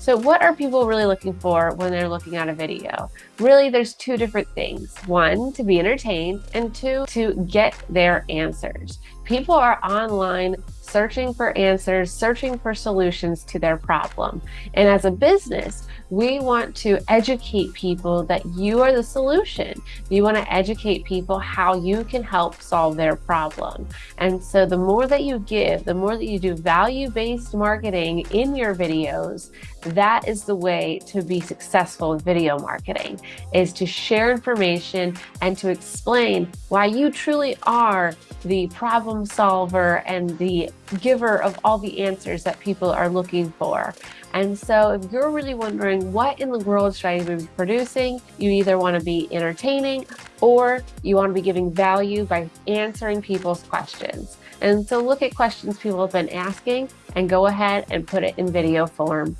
So what are people really looking for when they're looking at a video? Really, there's two different things. One, to be entertained, and two, to get their answers. People are online searching for answers, searching for solutions to their problem. And as a business, we want to educate people that you are the solution. You want to educate people how you can help solve their problem. And so the more that you give, the more that you do value-based marketing in your videos, that is the way to be successful with video marketing, is to share information and to explain why you truly are the problem solver and the giver of all the answers that people are looking for. And so if you're really wondering what in the world should I be producing, you either want to be entertaining or you want to be giving value by answering people's questions. And so look at questions people have been asking and go ahead and put it in video form.